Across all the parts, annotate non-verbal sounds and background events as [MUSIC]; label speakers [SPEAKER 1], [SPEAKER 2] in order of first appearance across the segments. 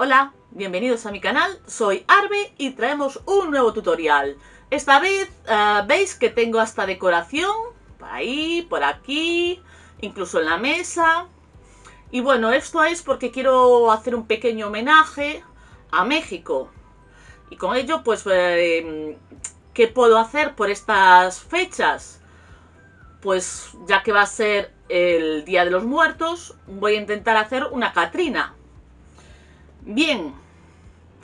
[SPEAKER 1] Hola, bienvenidos a mi canal, soy Arbe y traemos un nuevo tutorial. Esta vez uh, veis que tengo hasta decoración, por ahí, por aquí, incluso en la mesa. Y bueno, esto es porque quiero hacer un pequeño homenaje a México. Y con ello, pues, eh, ¿qué puedo hacer por estas fechas? Pues ya que va a ser el Día de los Muertos, voy a intentar hacer una Catrina. Bien,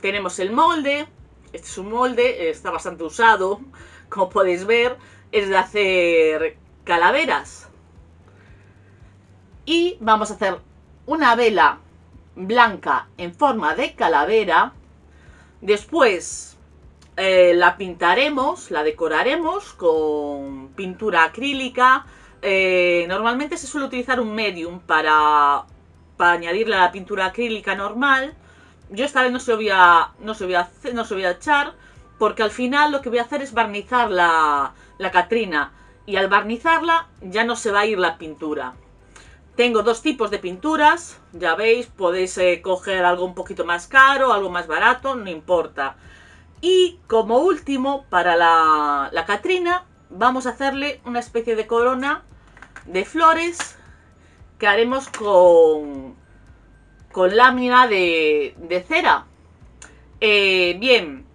[SPEAKER 1] tenemos el molde. Este es un molde, está bastante usado, [LAUGHS] como podéis ver. Es de hacer calaveras. Y vamos a hacer una vela blanca en forma de calavera. Después eh, la pintaremos, la decoraremos con pintura acrílica. Eh, normalmente se suele utilizar un medium para, para añadirle a la pintura acrílica normal yo esta vez no se voy a, no se voy a, no se voy a echar, porque al final lo que voy a hacer es barnizar la, la Catrina. Y al barnizarla ya no se va a ir la pintura. Tengo dos tipos de pinturas, ya veis, podéis eh, coger algo un poquito más caro, algo más barato, no importa. Y como último, para la, la Catrina, vamos a hacerle una especie de corona de flores que haremos con, con lámina de, cera. Eh, bien,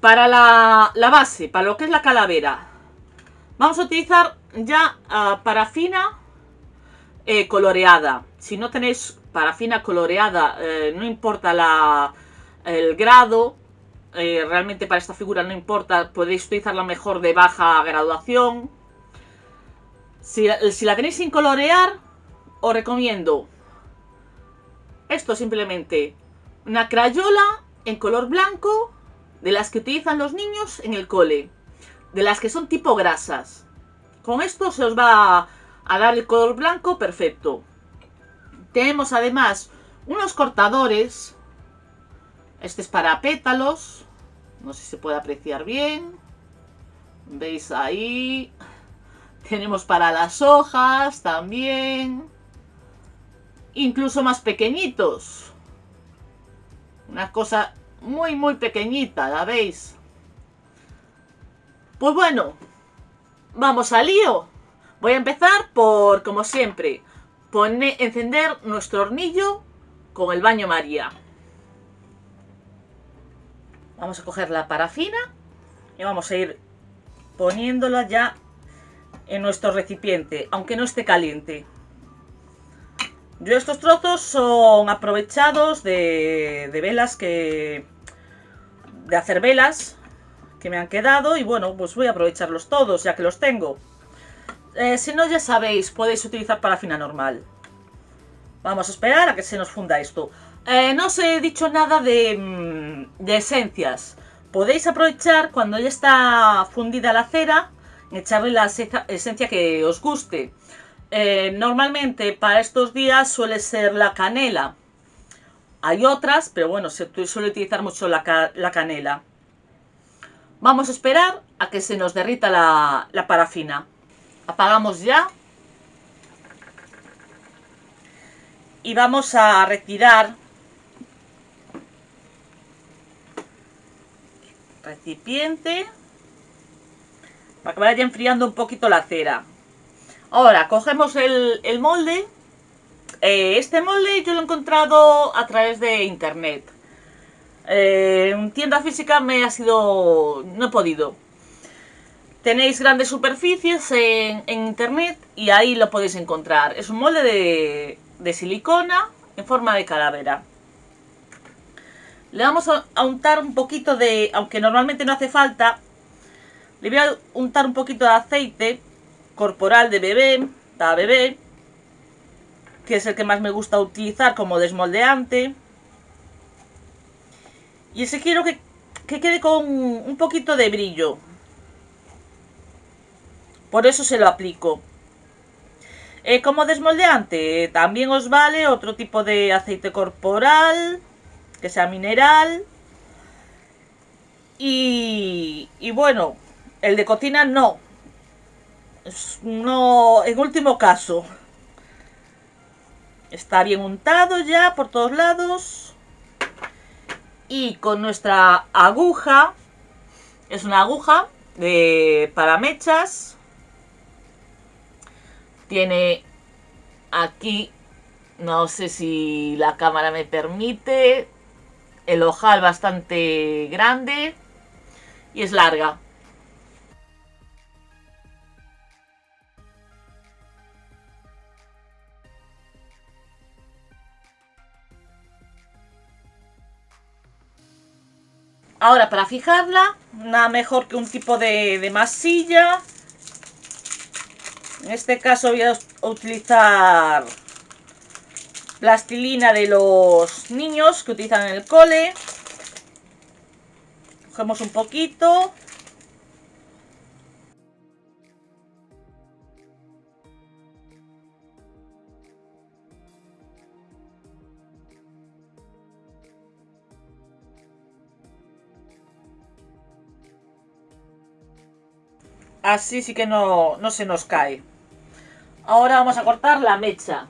[SPEAKER 1] para la, base, para lo que es la calavera, vamos a utilizar ya uh, parafina eh, coloreada. Si no tenéis parafina coloreada, eh, no importa la, el grado, realmente para esta figura no importa, podéis utilizarla mejor de baja graduación. Si, si la tenéis sin colorear, os recomiendo esto simplemente una crayola en color blanco de las que utilizan los niños en el cole. De las que son tipo grasas. Con esto se os va a dar el color blanco perfecto. Tenemos además unos cortadores. Este es para pétalos. No sé si se puede apreciar bien. ¿Veis ahí? Tenemos para las hojas también incluso más pequeñitos. Una cosa muy, muy pequeñita, ¿la veis? Pues bueno, vamos al lío. Voy a empezar por, como siempre, poner, encender nuestro hornillo con el baño María. Vamos a coger la parafina y vamos a ir poniéndola ya en nuestro recipiente, aunque no esté caliente. Yo estos trozos son aprovechados de, velas que... De hacer velas que me han quedado y bueno, pues voy a aprovecharlos todos ya que los tengo. Eh, si no, ya sabéis, podéis utilizar parafina normal. Vamos a esperar a que se nos funda esto. Eh, no os he dicho nada de, mm, de esencias. Podéis aprovechar cuando ya está fundida la cera, echarle la esencia que os guste. Eh, normalmente para estos días suele ser la canela. Hay otras, pero bueno, se suele utilizar mucho la, canela. Vamos a esperar a que se nos derrita la, la parafina. Apagamos ya. Y vamos a retirar recipiente para que vaya enfriando un poquito la cera. Ahora, cogemos el, molde. Eh, este molde yo lo he encontrado a través de internet. Eh, en tienda física me ha sido... no he podido. Tenéis grandes superficies en, internet y ahí lo podéis encontrar. Es un molde de, de silicona en forma de calavera. Le vamos a untar un poquito de, aunque normalmente no hace falta, le voy a untar un poquito de aceite corporal de bebé, para bebé, que es el que más me gusta utilizar como desmoldeante. Y ese quiero que, quede con un poquito de brillo. Por eso se lo aplico. Eh, como desmoldeante también os vale otro tipo de aceite corporal, que sea mineral. Y, y bueno, el de cocina no, no, en último caso. Está bien untado ya por todos lados. Y con nuestra aguja, es una aguja de para mechas, tiene aquí, no sé si la cámara me permite, el ojal bastante grande y es larga. Ahora para fijarla, nada mejor que un tipo de, masilla. En este caso voy a utilizar plastilina de los niños que utilizan en el cole. Cogemos un poquito. Así sí que no, no se nos cae. Ahora vamos a cortar la mecha.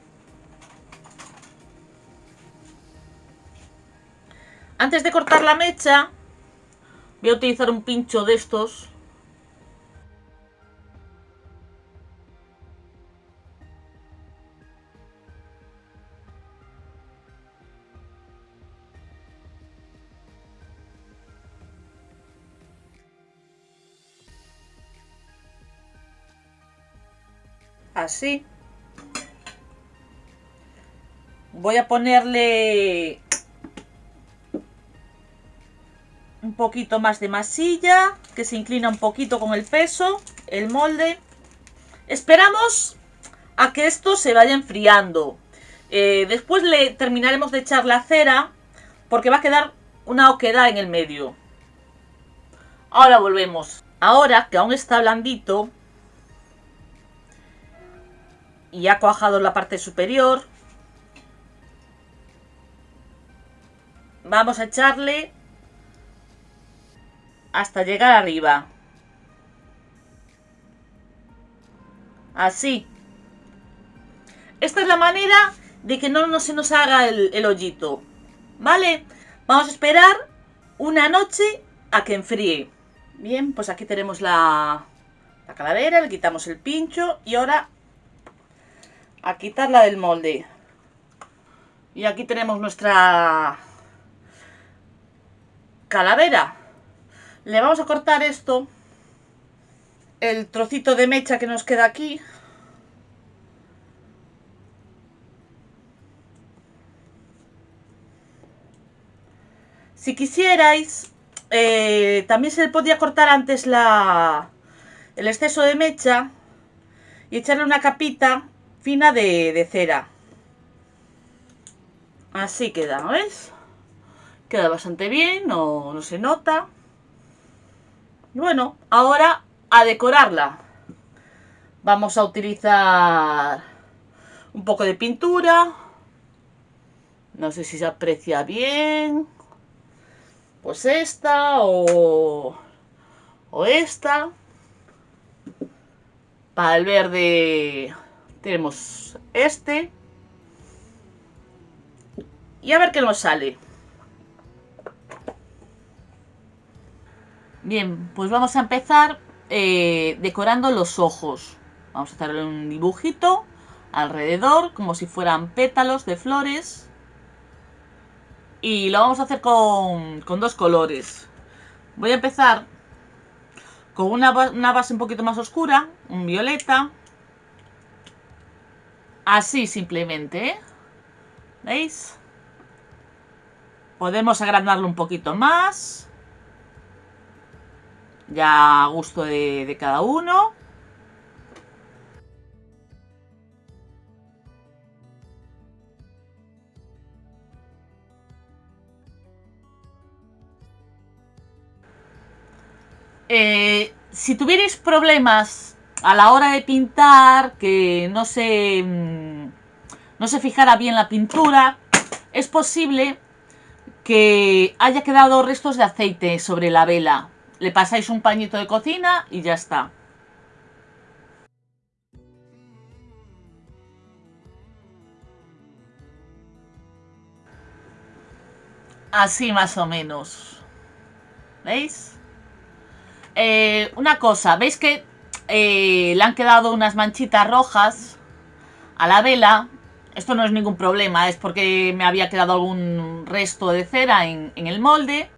[SPEAKER 1] Antes de cortar la mecha, voy a utilizar un pincho de estos. Así. Voy a ponerle un poquito más de masilla, que se inclina un poquito con el peso, el molde. Esperamos a que esto se vaya enfriando. Eh, después le terminaremos de echar la cera, porque va a quedar una oquedad en el medio. Ahora volvemos. Ahora que aún está blandito y ha cuajado la parte superior, vamos a echarle hasta llegar arriba. Así. Esta es la manera de que no, se nos haga el, hoyito. ¿Vale? Vamos a esperar una noche a que enfríe. Bien, pues aquí tenemos la, la calavera, le quitamos el pincho y ahora a quitarla del molde. Y aquí tenemos nuestra calavera. Le vamos a cortar esto, el trocito de mecha que nos queda aquí. Si quisierais, eh, también se le podría cortar antes la, el exceso de mecha y echarle una capita fina de, de cera. Así queda, ¿ves? Queda bastante bien, no, no se nota. Y bueno, ahora a decorarla. Vamos a utilizar un poco de pintura. No sé si se aprecia bien. Pues esta o, o esta. Para el verde tenemos este. Y a ver qué nos sale. Bien, pues vamos a empezar eh, decorando los ojos. Vamos a hacerle un dibujito alrededor, como si fueran pétalos de flores. Y lo vamos a hacer con, dos colores. Voy a empezar con una, una base un poquito más oscura, un violeta. Así simplemente, ¿eh? ¿Veis? Podemos agrandarlo un poquito más ya a gusto de, cada uno. Eh, si tuvierais problemas a la hora de pintar, que no se, mm, no se fijara bien la pintura, es posible que haya quedado restos de aceite sobre la vela. Le pasáis un pañito de cocina y ya está.
[SPEAKER 2] así más o menos. ¿Veis? Eh, una cosa, ¿veis que eh, le han quedado unas manchitas rojas a la vela? Esto no es ningún problema, es porque me había quedado algún resto de cera en, en el molde.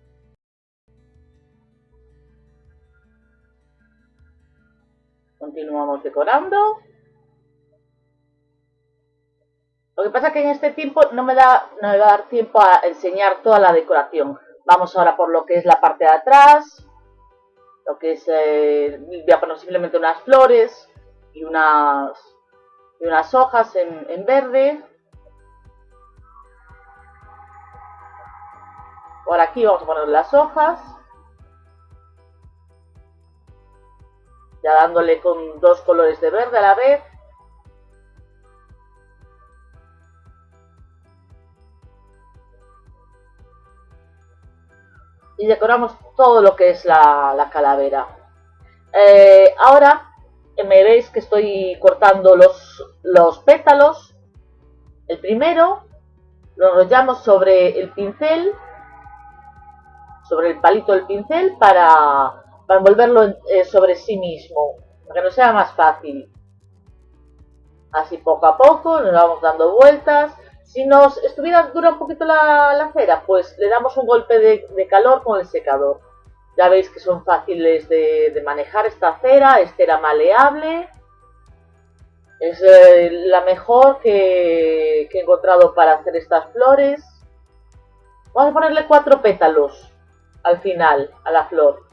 [SPEAKER 1] Continuamos decorando. Lo que pasa es que en este tiempo no me, da, no me va a dar tiempo a enseñar toda la decoración. Vamos ahora por lo que es la parte de atrás, lo que es, eh, voy a poner simplemente unas flores y unas, y unas hojas en, en verde. Por aquí vamos a poner las hojas. Ya dándole con dos colores de verde a la vez. Y decoramos todo lo que es la, calavera. Eh, ahora me veis que estoy cortando los, los pétalos. El primero lo enrollamos sobre el pincel, sobre el palito del pincel para, para envolverlo eh, sobre sí mismo, para que nos sea más fácil. Así poco a poco nos vamos dando vueltas si nos estuviera dura un poquito la, cera, pues le damos un golpe de, calor con el secador. Ya veis que son fáciles de, manejar esta cera, es cera maleable. Es eh, la mejor que, que he encontrado para hacer estas flores. Vamos a ponerle cuatro pétalos al final, a la flor.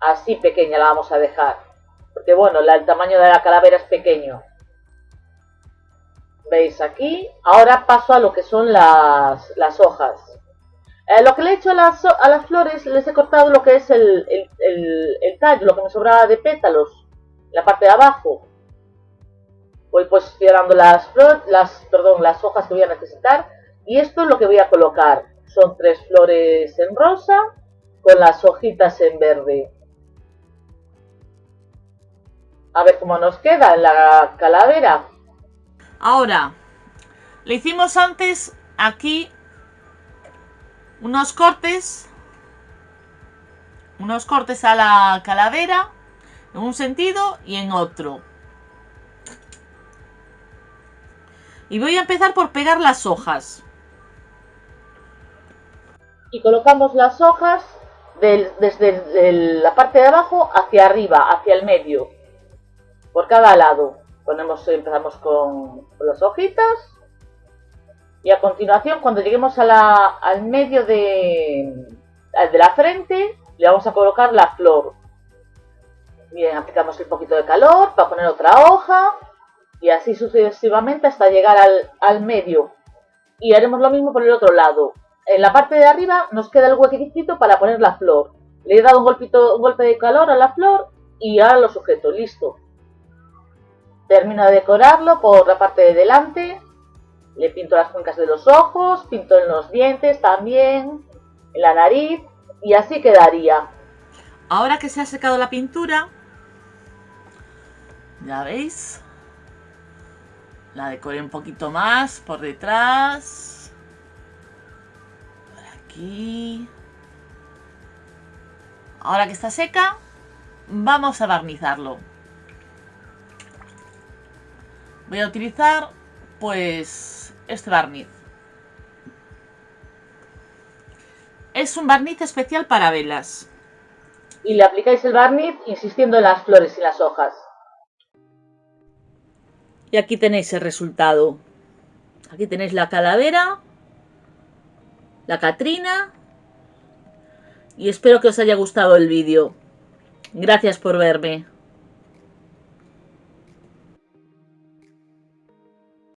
[SPEAKER 1] Así pequeña la vamos a dejar. Porque bueno, el tamaño de la calavera es pequeño. ¿Veis aquí? Ahora paso a lo que son las, hojas. Eh, lo que le he hecho a las, a las, flores, les he cortado lo que es el, el, tallo, lo que me sobraba de pétalos, la parte de abajo. Voy posicionando las, las, perdón, las hojas que voy a necesitar. Y esto es lo que voy a colocar. Son tres flores en rosa con las hojitas en verde. A ver cómo nos queda la calavera.
[SPEAKER 2] Ahora, le hicimos antes aquí unos cortes. Unos cortes a la calavera. En un sentido y en otro. Y voy a empezar por pegar las hojas.
[SPEAKER 1] Y colocamos las hojas desde la parte de abajo hacia arriba, hacia el medio por cada lado. Ponemos, empezamos con, las hojitas y a continuación cuando lleguemos a la, al medio de, de la frente le vamos a colocar la flor. Bien, aplicamos un poquito de calor para poner otra hoja y así sucesivamente hasta llegar al, al medio. Y haremos lo mismo por el otro lado. En la parte de arriba nos queda el huequecito para poner la flor. Le he dado un, golpito, un golpe de calor a la flor y ahora lo sujeto, listo. Termino de decorarlo por la parte de delante. Le pinto las cuencas de los ojos, pinto en los dientes también, en la nariz y así quedaría.
[SPEAKER 2] Ahora que se ha secado la pintura, ya veis, la decoré un poquito más por detrás, por aquí. Ahora que está seca, vamos a barnizarlo. Voy a utilizar, pues, este barniz. Es un barniz especial para velas.
[SPEAKER 1] Y le aplicáis el barniz insistiendo en las flores y las hojas.
[SPEAKER 2] Y aquí tenéis el resultado. Aquí tenéis la calavera, la Catrina. Y espero que os haya gustado el vídeo. Gracias por verme.